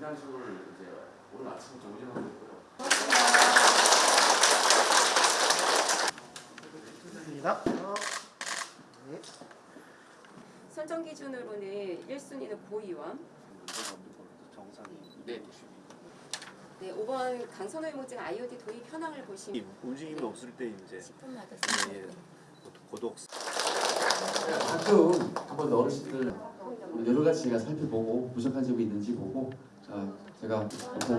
분양식을 이제 오늘 아침부터 운영하고 있고요. 입니다. 네. 선정 기준으로는 1순위는 고의원, 네. 네, 5번 강선호 의무증 IOD 도입 현황을 보시면 움직임이 없을 때 이제 10분마다 예, 고독 네, 가끔 한번 어르신들 오늘 여러 가지 제가 살펴보고 부족한 점이 있는지 보고 어, 제가 보고.